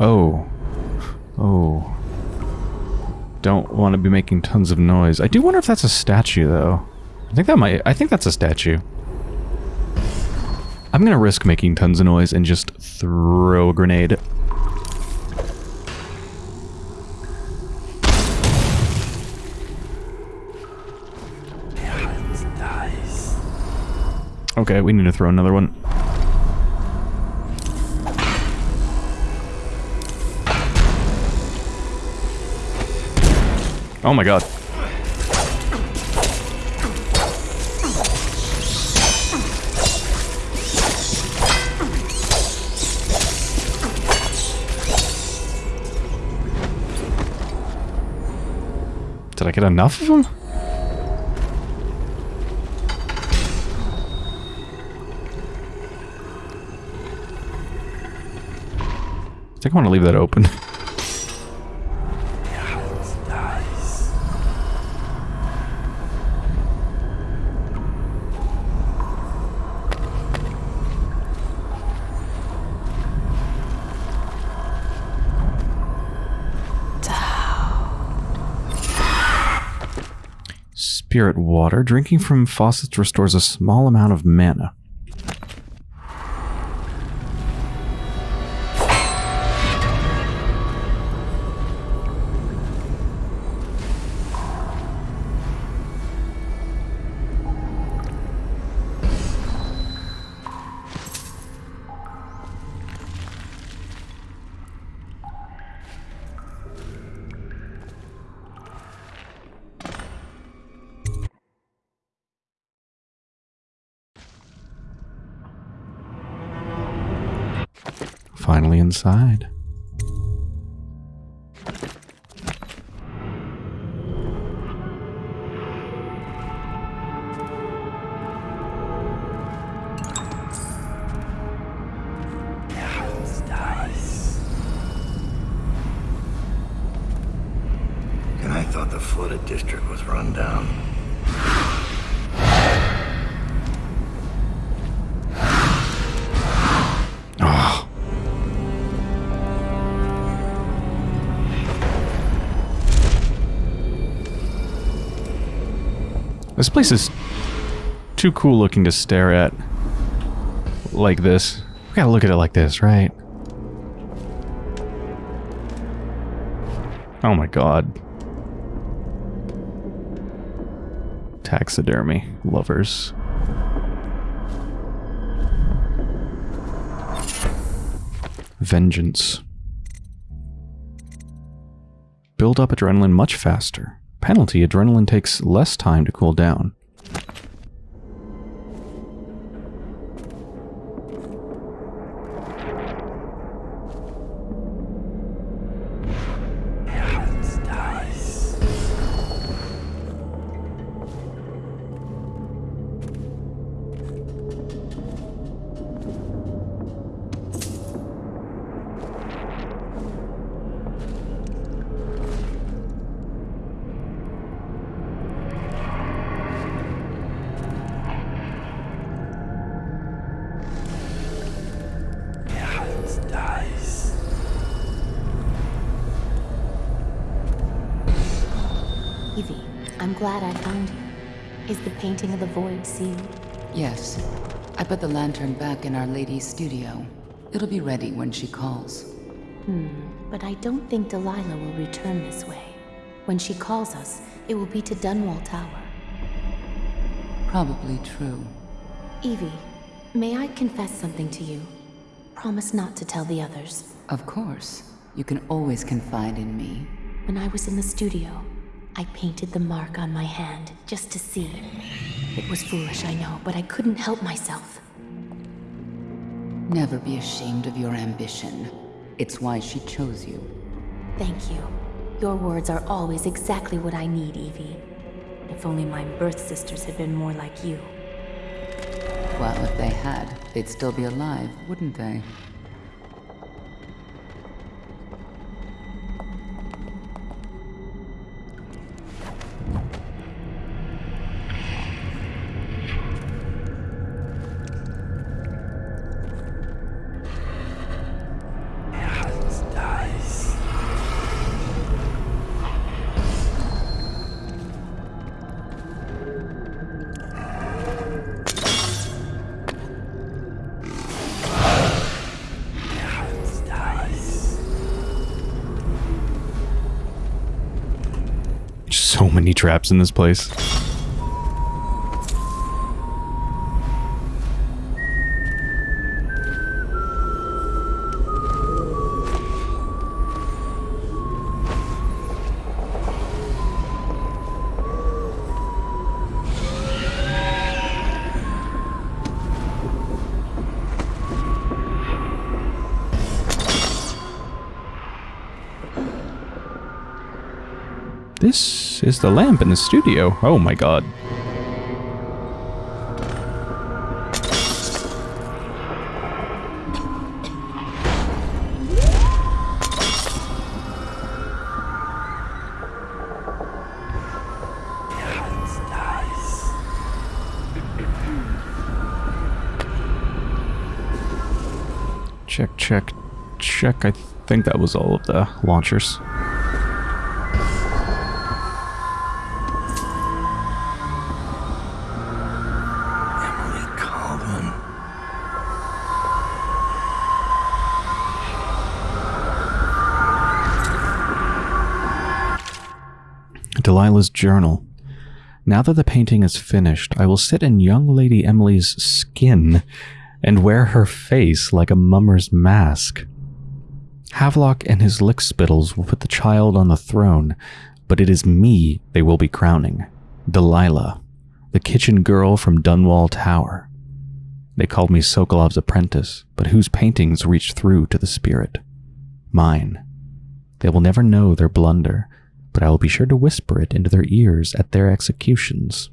Oh. Oh. Don't want to be making tons of noise. I do wonder if that's a statue, though. I think that might... I think that's a statue. I'm gonna risk making tons of noise and just throw a grenade. Okay, we need to throw another one. Oh my god. Did I get enough of them? I think I want to leave that open. Spirit water. Drinking from faucets restores a small amount of mana. Inside. This place is too cool looking to stare at like this. We gotta look at it like this, right? Oh my god. Taxidermy lovers. Vengeance. Build up adrenaline much faster. Penalty, adrenaline takes less time to cool down. I'm glad I found you. Is the painting of the void sealed? Yes. I put the lantern back in Our Lady's studio. It'll be ready when she calls. Hmm, but I don't think Delilah will return this way. When she calls us, it will be to Dunwall Tower. Probably true. Evie, may I confess something to you? Promise not to tell the others. Of course. You can always confide in me. When I was in the studio, I painted the mark on my hand just to see. It was foolish, I know, but I couldn't help myself. Never be ashamed of your ambition. It's why she chose you. Thank you. Your words are always exactly what I need, Evie. If only my birth sisters had been more like you. Well, if they had, they'd still be alive, wouldn't they? Many traps in this place. The lamp in the studio. Oh my god. Check, check, check. I think that was all of the launchers. Delilah's journal. Now that the painting is finished, I will sit in young Lady Emily's skin and wear her face like a mummer's mask. Havelock and his lickspittles will put the child on the throne, but it is me they will be crowning. Delilah, the kitchen girl from Dunwall Tower. They called me Sokolov's apprentice, but whose paintings reach through to the spirit? Mine. They will never know their blunder, but I will be sure to whisper it into their ears at their executions.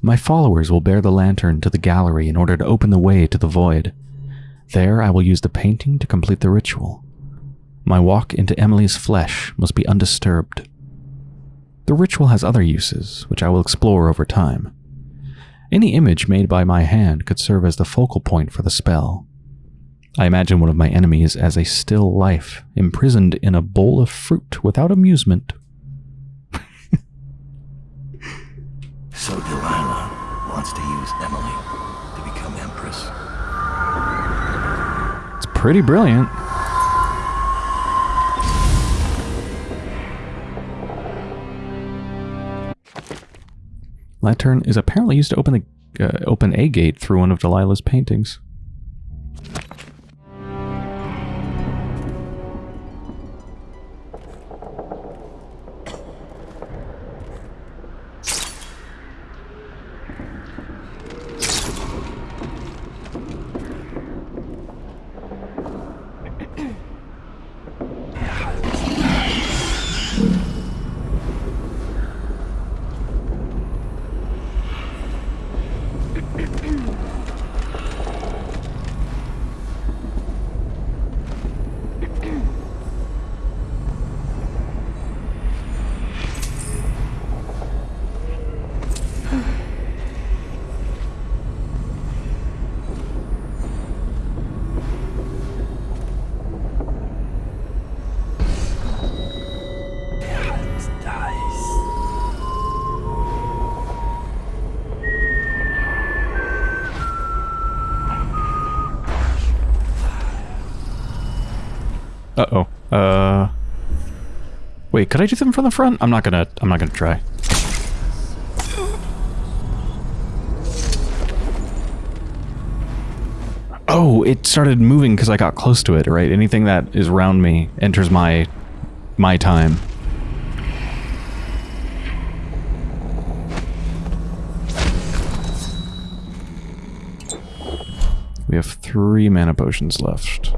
My followers will bear the lantern to the gallery in order to open the way to the void. There I will use the painting to complete the ritual. My walk into Emily's flesh must be undisturbed. The ritual has other uses, which I will explore over time. Any image made by my hand could serve as the focal point for the spell. I imagine one of my enemies as a still life, imprisoned in a bowl of fruit without amusement. So Delilah wants to use Emily to become Empress. It's pretty brilliant. Lantern is apparently used to open the uh, open a gate through one of Delilah's paintings. Uh-oh. Uh Wait, could I do them from the front? I'm not gonna I'm not gonna try. Oh, it started moving because I got close to it, right? Anything that is around me enters my my time. We have three mana potions left.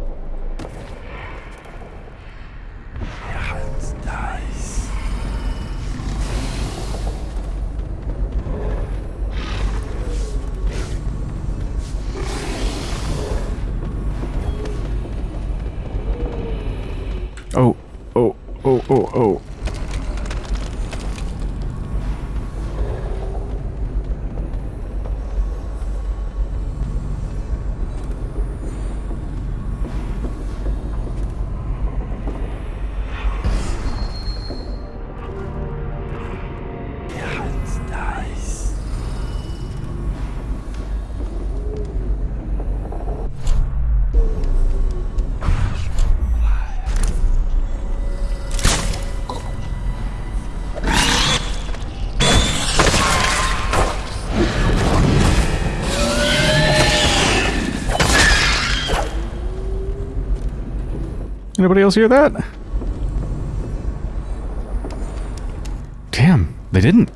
Anybody else hear that? Damn, they didn't.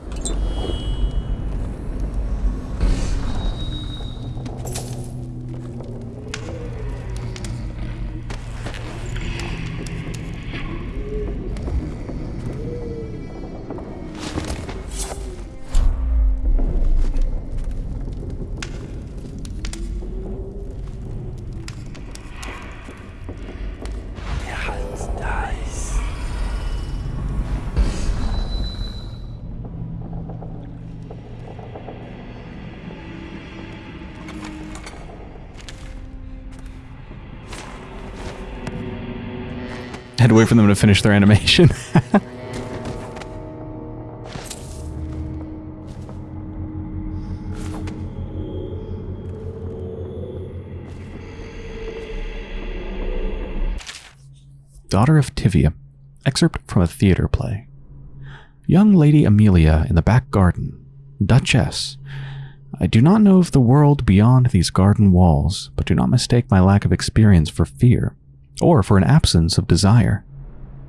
For them to finish their animation. Daughter of Tyvia. Excerpt from a theater play. Young Lady Amelia in the back garden. Duchess. I do not know of the world beyond these garden walls, but do not mistake my lack of experience for fear, or for an absence of desire.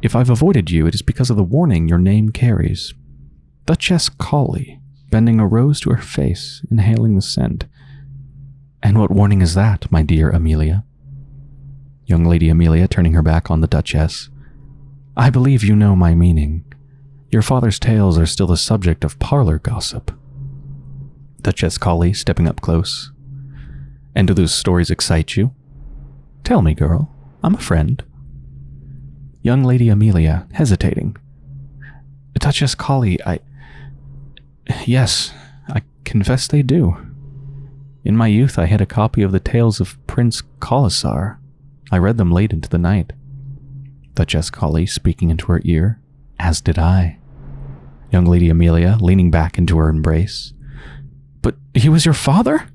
If I've avoided you, it is because of the warning your name carries. Duchess Colley, bending a rose to her face, inhaling the scent. And what warning is that, my dear Amelia? Young Lady Amelia turning her back on the Duchess. I believe you know my meaning. Your father's tales are still the subject of parlor gossip. Duchess Colley stepping up close. And do those stories excite you? Tell me, girl. I'm a friend. Young Lady Amelia, hesitating. Duchess Colley, I. Yes, I confess they do. In my youth, I had a copy of the tales of Prince Colasar. I read them late into the night. Duchess Colley speaking into her ear, as did I. Young Lady Amelia leaning back into her embrace. But he was your father?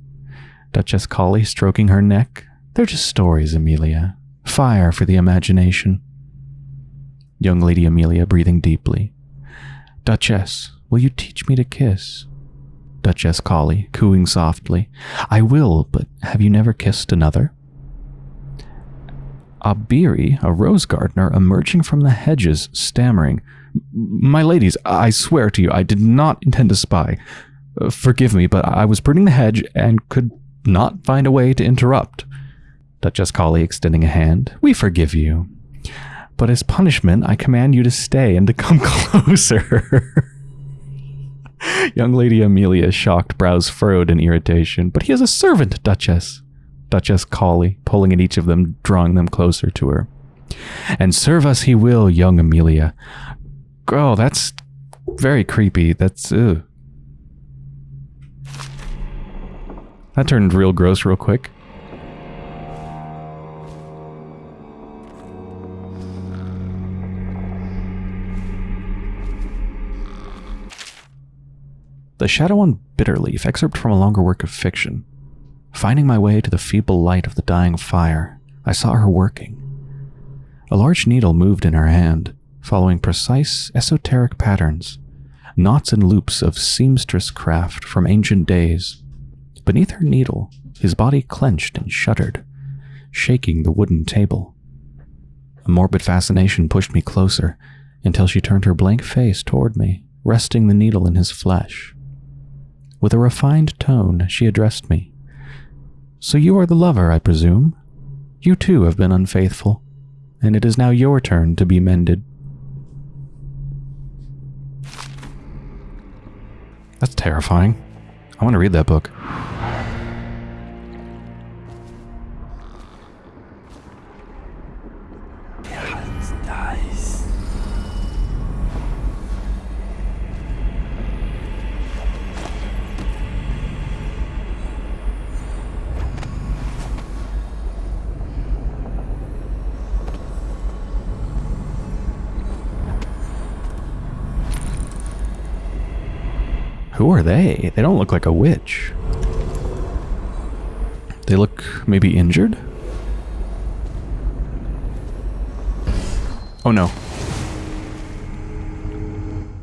Duchess Colley stroking her neck. They're just stories, Amelia. Fire for the imagination. Young Lady Amelia breathing deeply. Duchess, will you teach me to kiss? Duchess Colley, cooing softly. I will, but have you never kissed another? Abiri, a rose gardener, emerging from the hedges, stammering, My ladies, I swear to you, I did not intend to spy. Forgive me, but I was pruning the hedge and could not find a way to interrupt. Duchess Colley extending a hand. We forgive you. But as punishment, I command you to stay and to come closer. Young Lady Amelia, shocked brows furrowed in irritation. But he is a servant, Duchess. Duchess Colley, pulling at each of them, drawing them closer to her. And serve us he will, young Amelia. Oh, that's very creepy. That's, ugh. That turned real gross real quick. The Shadow on Bitterleaf, excerpt from a longer work of fiction. Finding my way to the feeble light of the dying fire, I saw her working. A large needle moved in her hand, following precise, esoteric patterns, knots and loops of seamstress craft from ancient days. Beneath her needle, his body clenched and shuddered, shaking the wooden table. A morbid fascination pushed me closer until she turned her blank face toward me, resting the needle in his flesh. With a refined tone, she addressed me. So you are the lover, I presume? You too have been unfaithful, and it is now your turn to be mended. That's terrifying. I want to read that book. Who are they? They don't look like a witch. They look maybe injured? Oh no.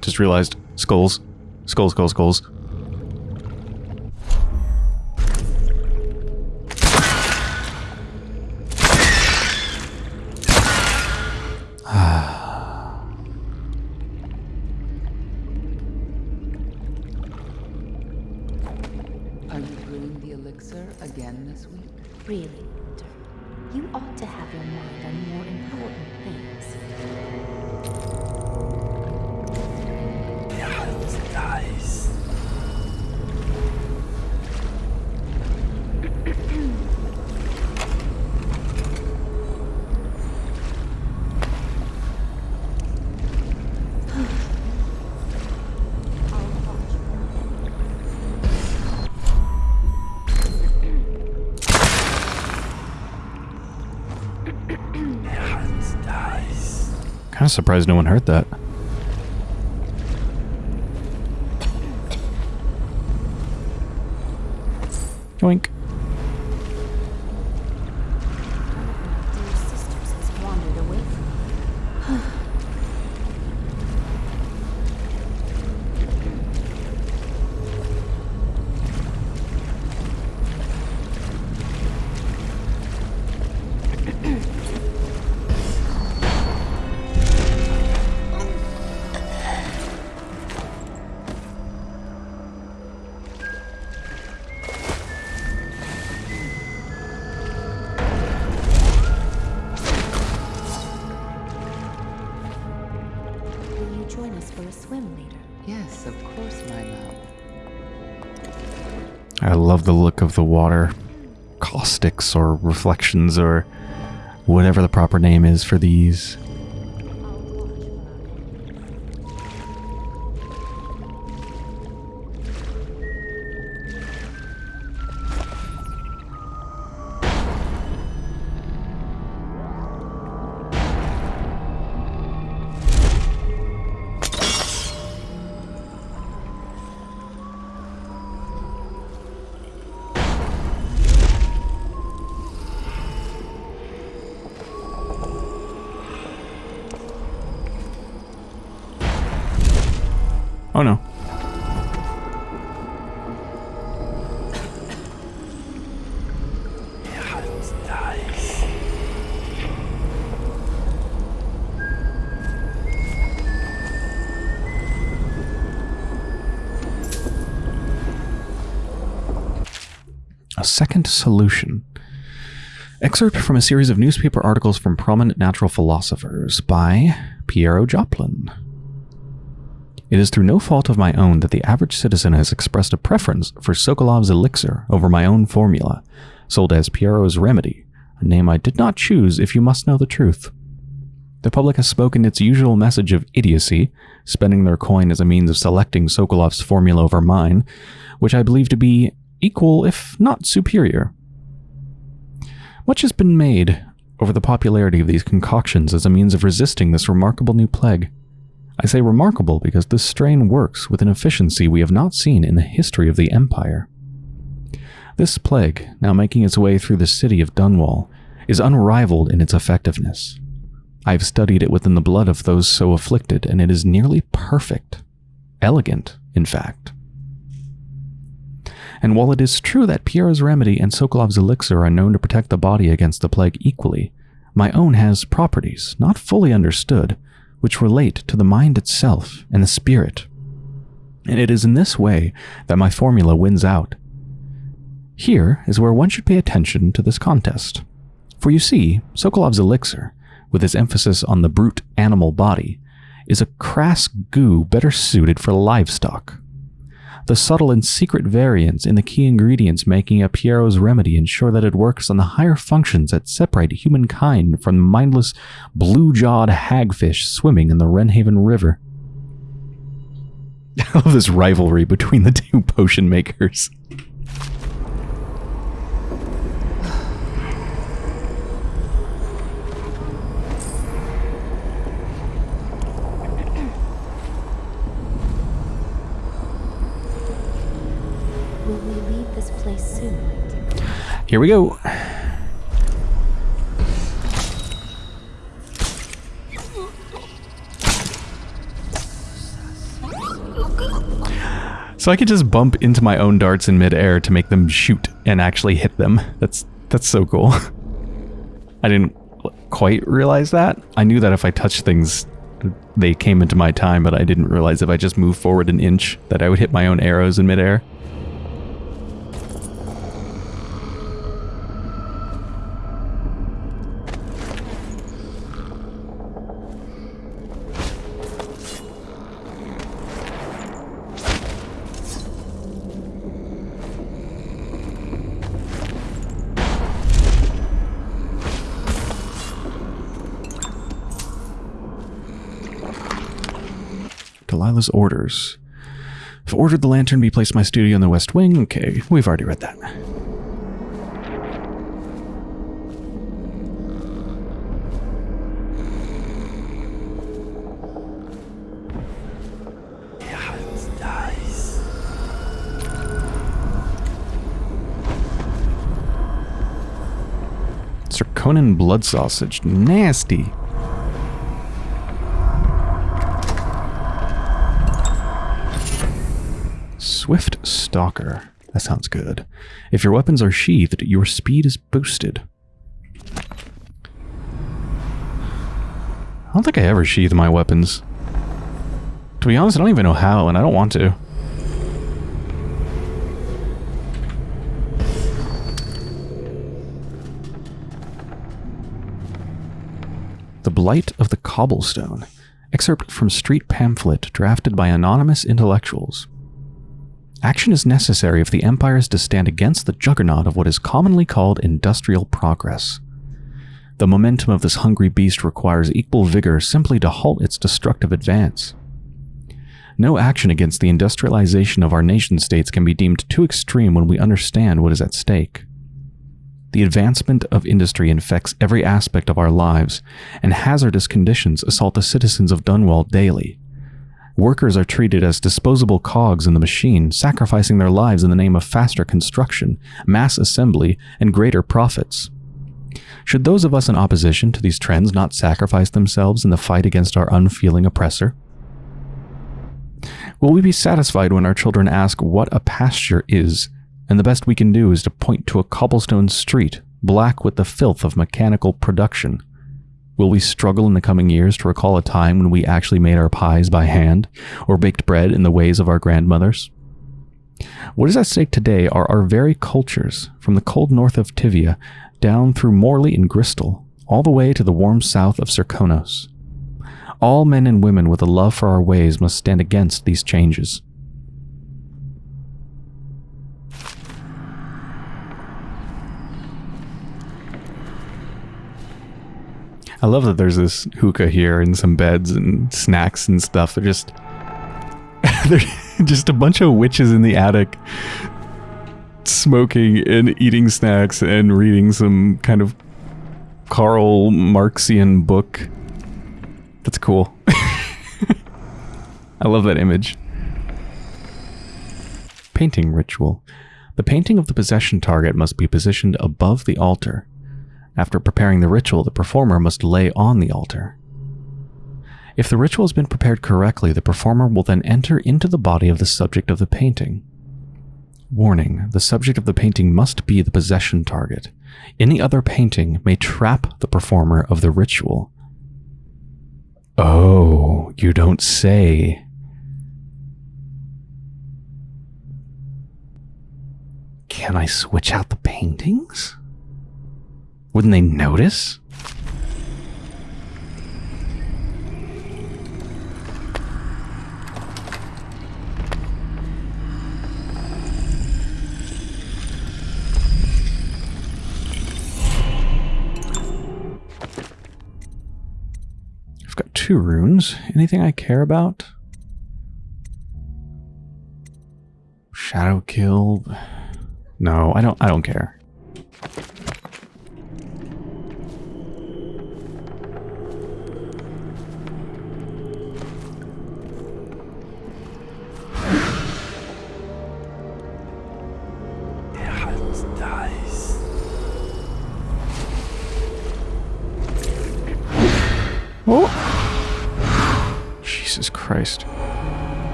Just realized. Skulls. Skulls, skulls, skulls. You brewing the elixir again this week? Really, Walter, you ought to have your mind on more important things. Nice. Nice. Surprised no one heard that. Love the look of the water. Caustics or reflections or whatever the proper name is for these. A second solution. Excerpt from a series of newspaper articles from prominent natural philosophers by Piero Joplin. It is through no fault of my own that the average citizen has expressed a preference for Sokolov's elixir over my own formula, sold as Piero's Remedy, a name I did not choose if you must know the truth. The public has spoken its usual message of idiocy, spending their coin as a means of selecting Sokolov's formula over mine, which I believe to be equal, if not superior. Much has been made over the popularity of these concoctions as a means of resisting this remarkable new plague. I say remarkable because this strain works with an efficiency we have not seen in the history of the Empire. This plague, now making its way through the city of Dunwall, is unrivaled in its effectiveness. I have studied it within the blood of those so afflicted, and it is nearly perfect. Elegant, in fact. And while it is true that Piero's remedy and Sokolov's elixir are known to protect the body against the plague equally, my own has properties, not fully understood, which relate to the mind itself and the spirit. And it is in this way that my formula wins out. Here is where one should pay attention to this contest. For you see, Sokolov's elixir, with its emphasis on the brute animal body, is a crass goo better suited for livestock. The subtle and secret variants in the key ingredients making a Piero's remedy ensure that it works on the higher functions that separate humankind from the mindless, blue-jawed hagfish swimming in the Wrenhaven River. I love this rivalry between the two potion makers. Will we leave this place soon? Here we go. So I could just bump into my own darts in midair to make them shoot and actually hit them. That's that's so cool. I didn't quite realize that. I knew that if I touched things, they came into my time, but I didn't realize if I just moved forward an inch that I would hit my own arrows in midair. Delilah's orders. I've ordered the lantern be placed in my studio in the West Wing. Okay, we've already read that. Conan blood sausage. Nasty. Swift Stalker. That sounds good. If your weapons are sheathed, your speed is boosted. I don't think I ever sheath my weapons. To be honest, I don't even know how, and I don't want to. The Blight of the Cobblestone. Excerpt from street pamphlet drafted by anonymous intellectuals. Action is necessary if the Empire is to stand against the juggernaut of what is commonly called industrial progress. The momentum of this hungry beast requires equal vigor simply to halt its destructive advance. No action against the industrialization of our nation states can be deemed too extreme when we understand what is at stake. The advancement of industry infects every aspect of our lives, and hazardous conditions assault the citizens of Dunwall daily. Workers are treated as disposable cogs in the machine, sacrificing their lives in the name of faster construction, mass assembly, and greater profits. Should those of us in opposition to these trends not sacrifice themselves in the fight against our unfeeling oppressor? Will we be satisfied when our children ask what a pasture is, and the best we can do is to point to a cobblestone street, black with the filth of mechanical production? Will we struggle in the coming years to recall a time when we actually made our pies by hand, or baked bread in the ways of our grandmothers? What is at stake today are our very cultures, from the cold north of Tyvia down through Morley and Gristol, all the way to the warm south of Serkonos. All men and women with a love for our ways must stand against these changes. I love that there's this hookah here and some beds and snacks and stuff. They're just they're just a bunch of witches in the attic smoking and eating snacks and reading some kind of Karl Marxian book. That's cool. I love that image. Painting ritual. The painting of the possession target must be positioned above the altar. After preparing the ritual, the performer must lay on the altar. If the ritual has been prepared correctly, the performer will then enter into the body of the subject of the painting. Warning, the subject of the painting must be the possession target. Any other painting may trap the performer of the ritual. Oh, you don't say. Can I switch out the paintings? Wouldn't they notice? I've got two runes. Anything I care about? Shadow kill. No, I don't I don't care.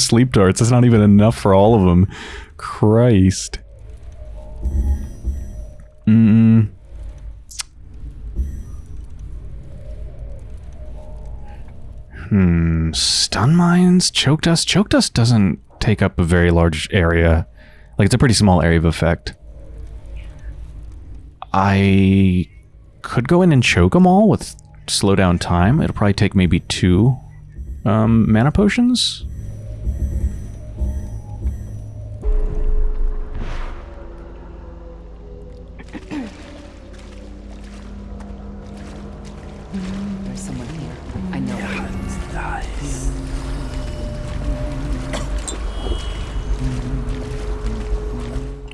Sleep darts. That's not even enough for all of them. Christ. Mm. Hmm. Stun mines, choke dust. Choke dust doesn't take up a very large area. Like it's a pretty small area of effect. I could go in and choke them all with slow down time. It'll probably take maybe two um, mana potions.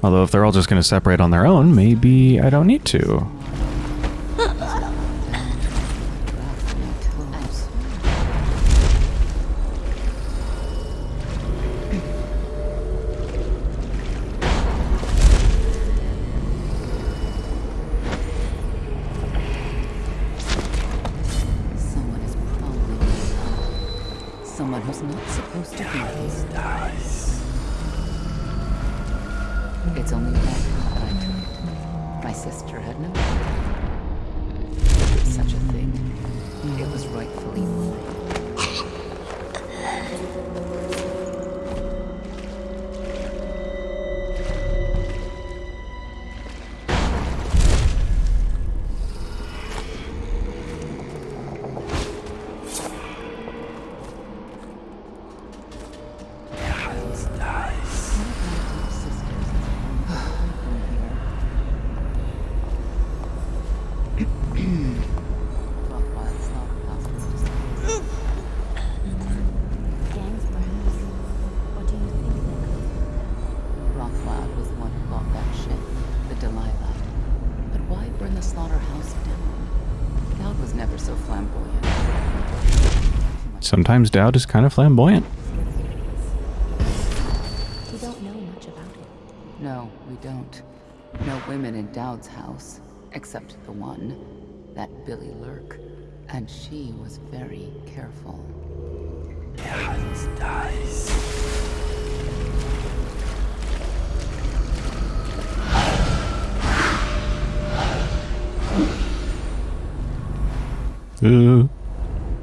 Although if they're all just going to separate on their own, maybe I don't need to. So flamboyant. Sometimes Dowd is kind of flamboyant. We don't know much about it. No, we don't. No women in Dowd's house, except the one, that Billy Lurk. And she was very careful. Ooh.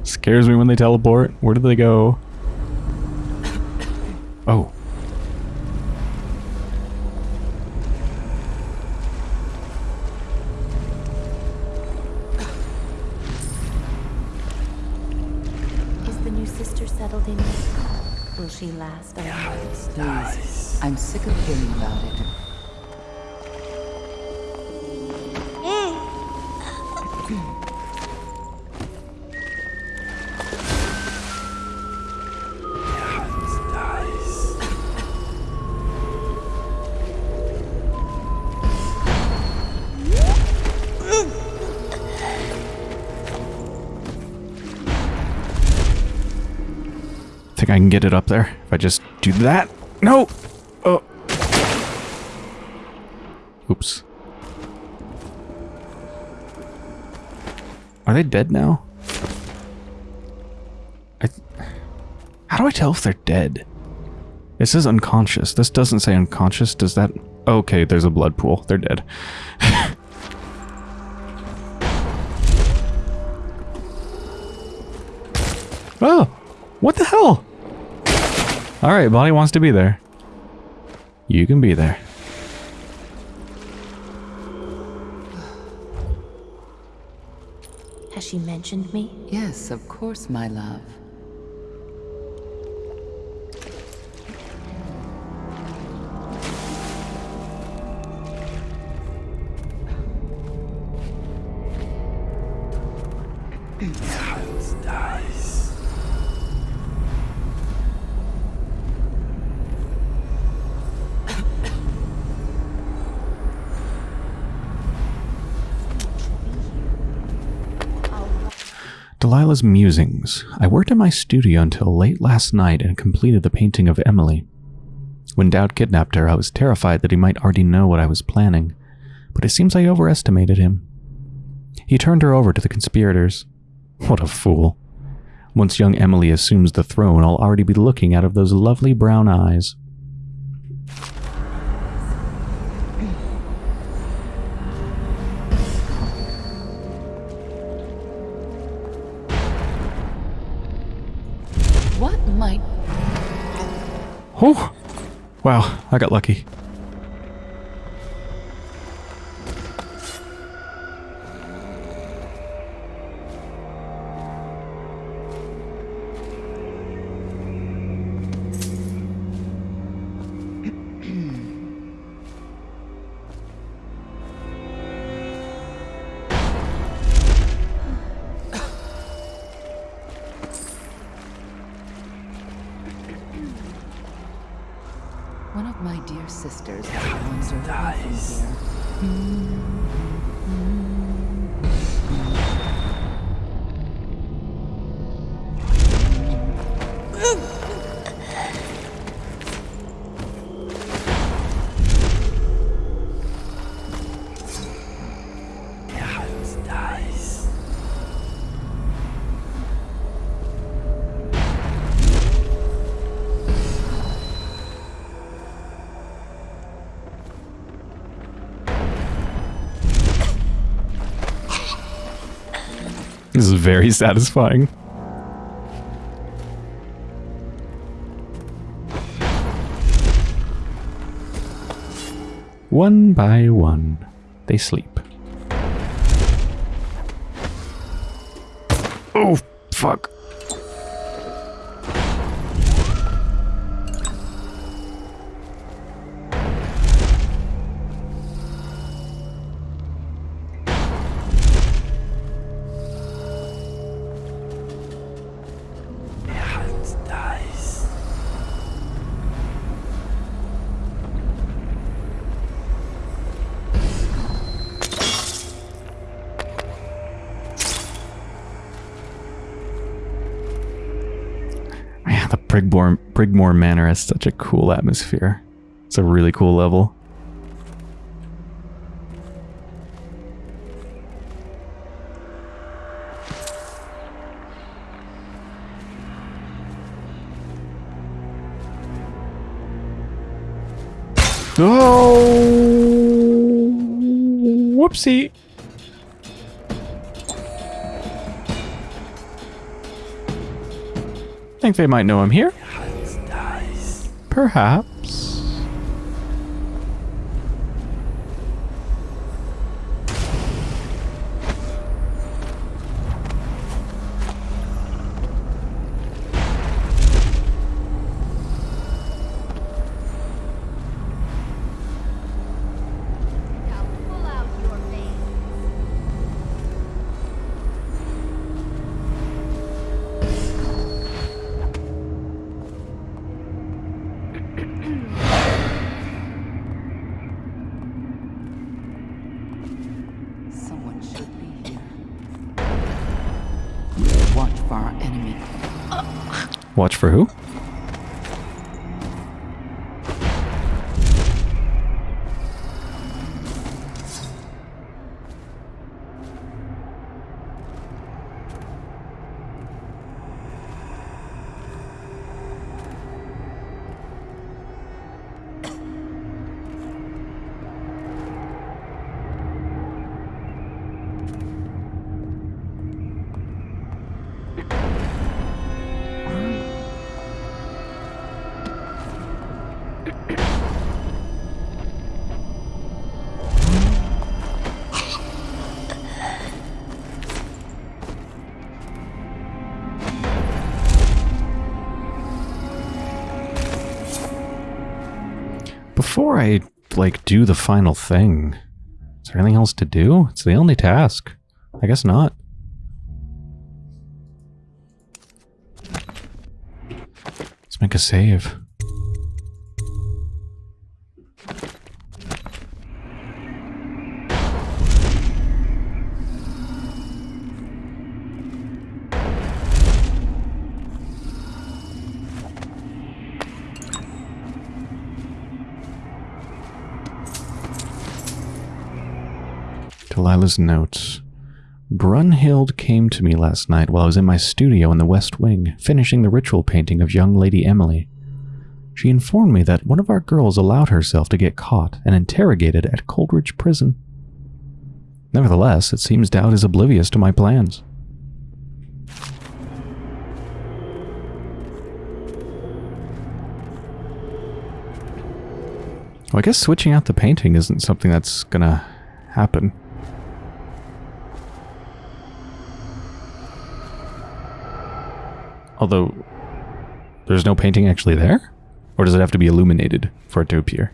Scares me when they teleport. Where do they go? Oh. Is the new sister settled in? Will she last a long I'm sick of hearing about it. I can get it up there if I just do that? No! Oh. Oops. Are they dead now? I How do I tell if they're dead? It says unconscious. This doesn't say unconscious. Does that... Okay, there's a blood pool. They're dead. oh! What the hell? Alright, Bonnie wants to be there. You can be there. Has she mentioned me? Yes, of course, my love. Delilah's Musings. I worked in my studio until late last night and completed the painting of Emily. When Daud kidnapped her, I was terrified that he might already know what I was planning, but it seems I overestimated him. He turned her over to the conspirators. What a fool. Once young Emily assumes the throne, I'll already be looking out of those lovely brown eyes. Oh! Wow, I got lucky. Sisters. Has wandered away from here. This very satisfying. One by one, they sleep. Brigmore Manor has such a cool atmosphere. It's a really cool level. Oh, whoopsie. I Think they might know I'm here? Perhaps. Watch for who? Before I, like, do the final thing, is there anything else to do? It's the only task. I guess not. Let's make a save. Delilah's notes. Brunhild came to me last night while I was in my studio in the West Wing, finishing the ritual painting of young Lady Emily. She informed me that one of our girls allowed herself to get caught and interrogated at Coldridge Prison. Nevertheless, it seems Daud is oblivious to my plans. Well, I guess switching out the painting isn't something that's gonna happen. Although, there's no painting actually there? Or does it have to be illuminated for it to appear?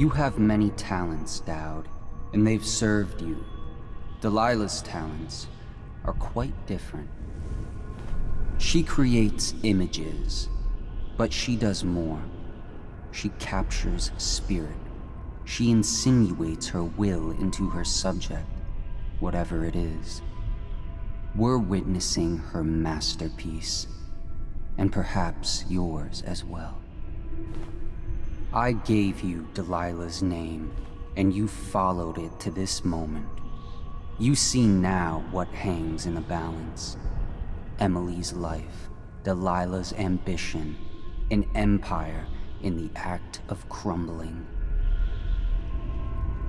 You have many talents, Daud, and they've served you. Delilah's talents are quite different. She creates images, but she does more. She captures spirit. She insinuates her will into her subject, whatever it is. We're witnessing her masterpiece, and perhaps yours as well. I gave you Delilah's name, and you followed it to this moment. You see now what hangs in the balance. Emily's life, Delilah's ambition, an empire in the act of crumbling.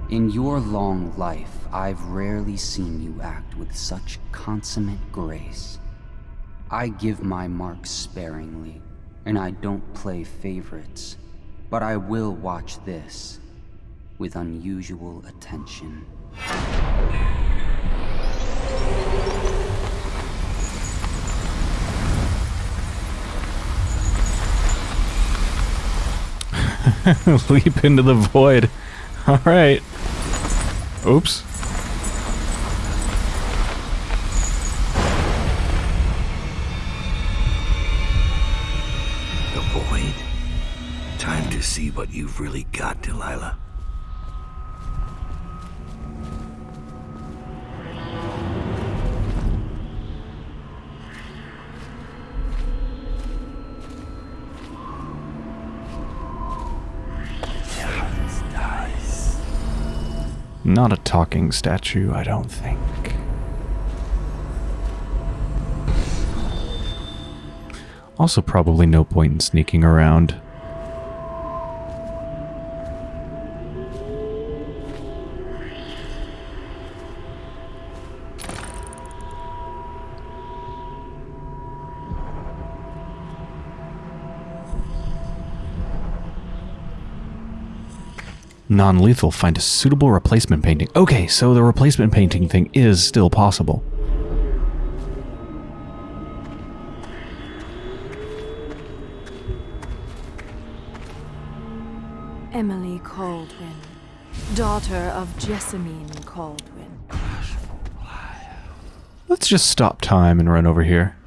In your long life, I've rarely seen you act with such consummate grace. I give my marks sparingly, and I don't play favorites, but I will watch this with unusual attention. Leap into the void. Alright. Oops. To see what you've really got, Delilah. Not a talking statue, I don't think. Also, probably no point in sneaking around. Non-lethal, find a suitable replacement painting. Okay, so the replacement painting thing is still possible. Emily Kaldwin, daughter of Jessamine Kaldwin. Let's just stop time and run over here.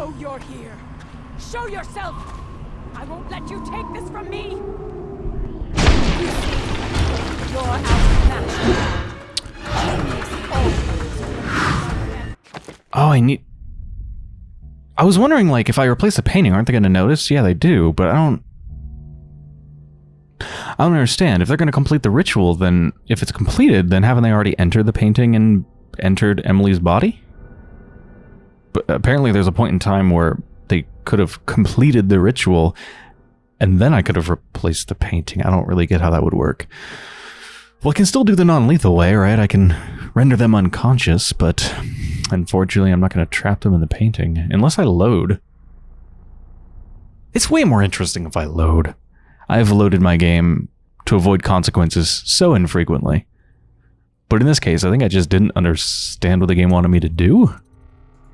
Know you're here. Show yourself! I won't let you take this from me! You're outmatched. Oh, I need... I was wondering, like, if I replace the painting, aren't they going to notice? Yeah, they do, but I don't... I don't understand. If they're going to complete the ritual, then if it's completed, then haven't they already entered the painting and entered Emily's body? But apparently there's a point in time where they could have completed the ritual and then I could have replaced the painting. I don't really get how that would work. Well, I can still do the non-lethal way, right? I can render them unconscious, but unfortunately I'm not going to trap them in the painting unless I load. It's way more interesting if I load. I've loaded my game to avoid consequences so infrequently. But in this case, I think I just didn't understand what the game wanted me to do.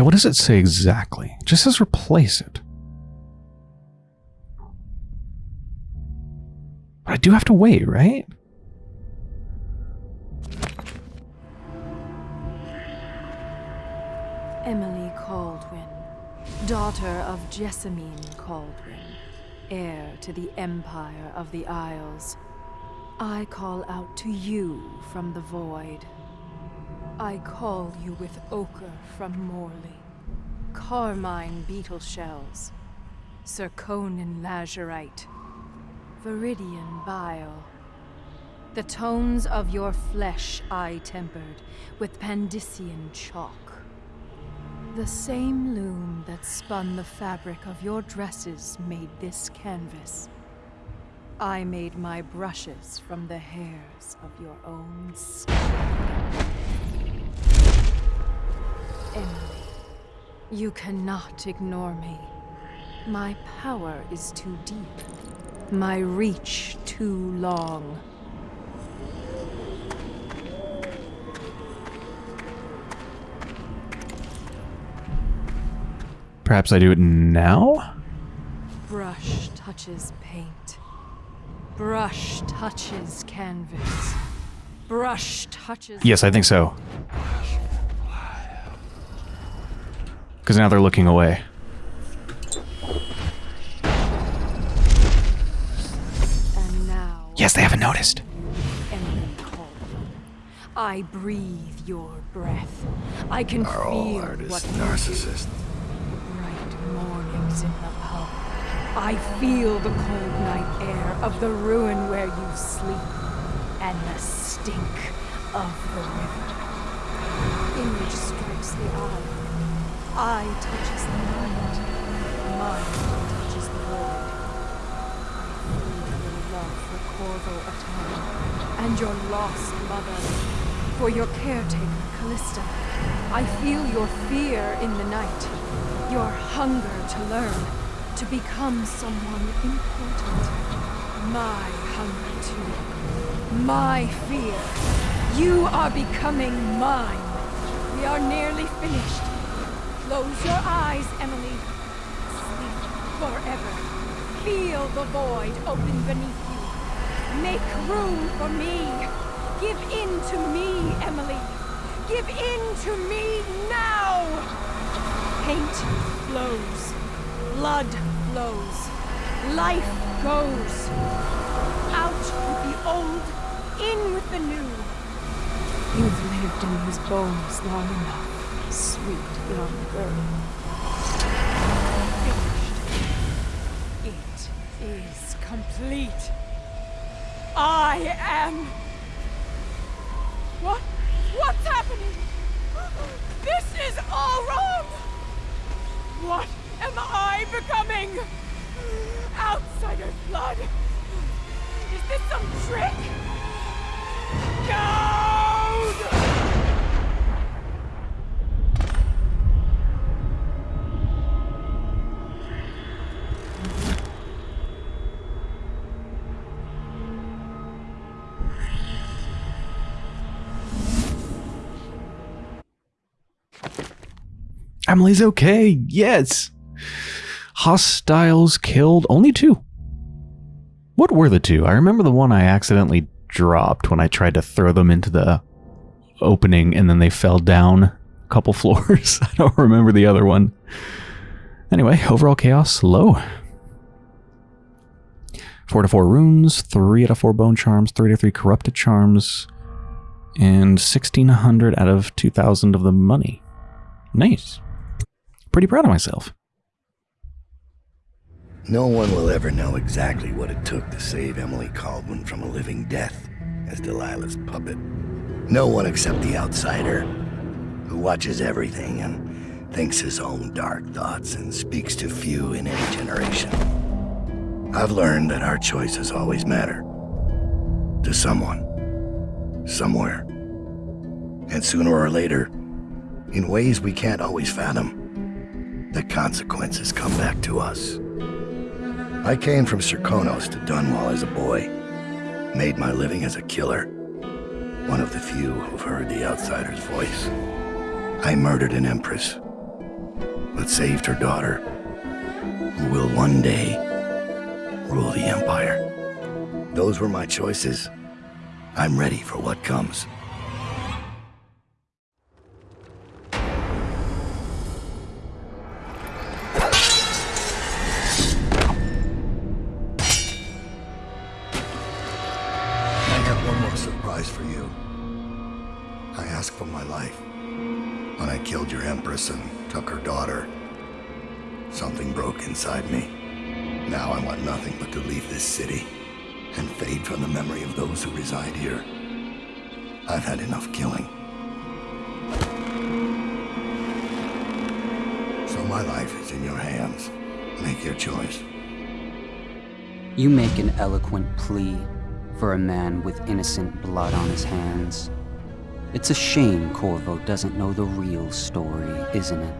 Yeah, what does it say exactly? It just says replace it. But I do have to wait, right? Emily Kaldwin, daughter of Jessamine Kaldwin, heir to the Empire of the Isles. I call out to you from the void. I call you with ochre from Morley, carmine beetle shells, Serkonan lazurite, viridian bile. The tones of your flesh I tempered with Pandyssian chalk. The same loom that spun the fabric of your dresses made this canvas. I made my brushes from the hairs of your own skin. Emily, you cannot ignore me. My power is too deep. My reach too long. Perhaps I do it now? Brush touches paint. Brush touches canvas. Brush touches. Yes, I think so. Because now they're looking away. And now. Yes, they haven't noticed. I breathe your breath. I can Are all feel artists what you narcissists? bright mornings in the pub. I feel the cold night air of the ruin where you sleep, and the stink of the river. Image strikes the eye. Eye touches the mind. Mind touches the void. I feel your love for Corvo Attano, and your lost mother, for your caretaker, Callista. I feel your fear in the night, your hunger to learn, to become someone important. My hunger too. My fear. You are becoming mine. We are nearly finished. Close your eyes, Emily. Sleep forever. Feel the void open beneath you. Make room for me. Give in to me, Emily. Give in to me now. Paint flows. Blood flows. Life goes. Out with the old, in with the new. You've lived in these bones long enough, sweet young girl. Finished. It is complete. I am. What? What's happening? This is all wrong! What am I becoming? Outsider's blood! Is this some trick? Emily's okay. Yes. Hostiles killed only two. What were the two? I remember the one I accidentally dropped when I tried to throw them into the opening and then they fell down a couple floors. I don't remember the other one. Anyway, overall chaos low. 4 to 4 runes, 3 out of 4 bone charms, 3 to 3 corrupted charms, and 1600 out of 2000 of the money. Nice. Pretty proud of myself. No one will ever know exactly what it took to save Emily Kaldwin from a living death as Delilah's puppet. No one except the outsider, who watches everything and thinks his own dark thoughts and speaks to few in any generation. I've learned that our choices always matter. To someone. Somewhere. And sooner or later, in ways we can't always fathom, the consequences come back to us. I came from Serkonos to Dunwall as a boy. Made my living as a killer. One of the few who've heard the outsider's voice. I murdered an empress, but saved her daughter, who will one day rule the Empire. Those were my choices. I'm ready for what comes. You make an eloquent plea for a man with innocent blood on his hands. It's a shame Corvo doesn't know the real story, isn't it?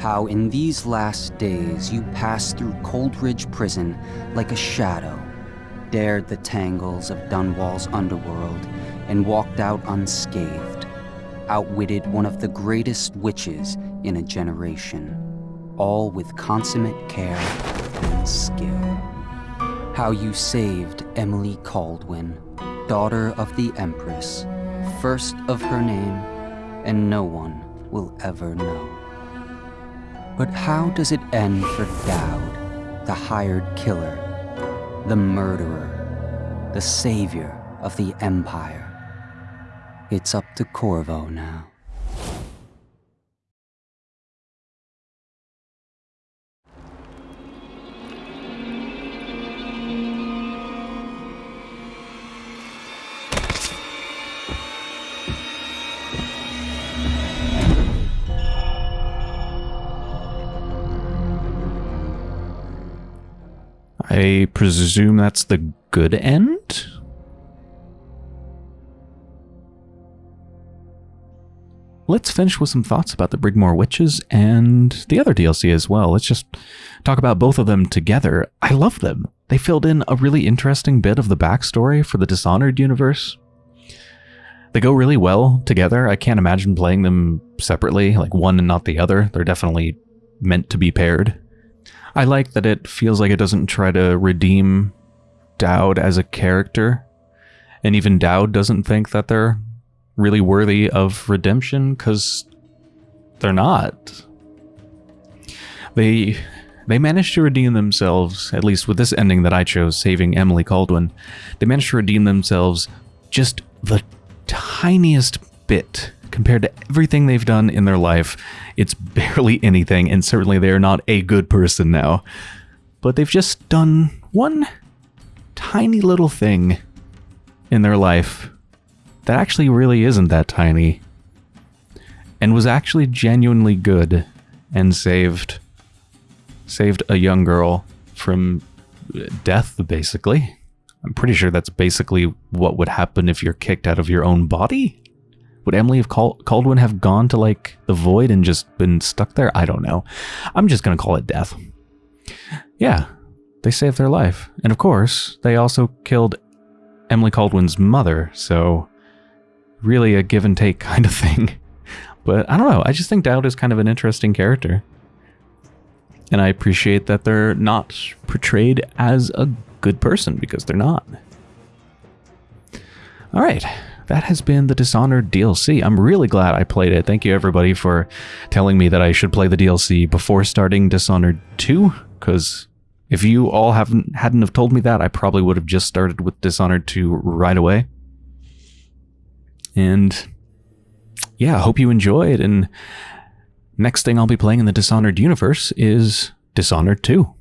How in these last days you passed through Coldridge Prison like a shadow, dared the tangles of Dunwall's underworld, and walked out unscathed, outwitted one of the greatest witches in a generation, all with consummate care and skill. How you saved Emily Kaldwin, daughter of the Empress, first of her name, and no one will ever know. But how does it end for Daud, the hired killer, the murderer, the savior of the Empire? It's up to Corvo now. I presume that's the good end? Let's finish with some thoughts about the Brigmore Witches and the other DLC as well. Let's just talk about both of them together. I love them. They filled in a really interesting bit of the backstory for the Dishonored universe. They go really well together. I can't imagine playing them separately, like one and not the other. They're definitely meant to be paired. I like that it feels like it doesn't try to redeem Daud as a character. And even Daud doesn't think that they're really worthy of redemption because they're not. They they managed to redeem themselves, at least with this ending that I chose, saving Emily Kaldwin. They managed to redeem themselves just the tiniest bit compared to everything they've done in their life. It's barely anything, and certainly they are not a good person now. But they've just done one tiny little thing in their life that actually really isn't that tiny and was actually genuinely good and saved saved a young girl from death basically i'm pretty sure that's basically what would happen if you're kicked out of your own body would emily have Cal- kaldwin have gone to like the void and just been stuck there i don't know i'm just gonna call it death yeah they saved their life and of course they also killed emily kaldwin's mother so really a give and take kind of thing. But I don't know. I just think Daud is kind of an interesting character. And I appreciate that they're not portrayed as a good person because they're not. All right. That has been the Dishonored DLC. I'm really glad I played it. Thank you everybody for telling me that I should play the DLC before starting Dishonored 2 because If you all haven't hadn't have told me that, I probably would have just started with Dishonored 2 right away. And yeah, I hope you enjoyed. And next thing I'll be playing in the Dishonored universe is Dishonored 2.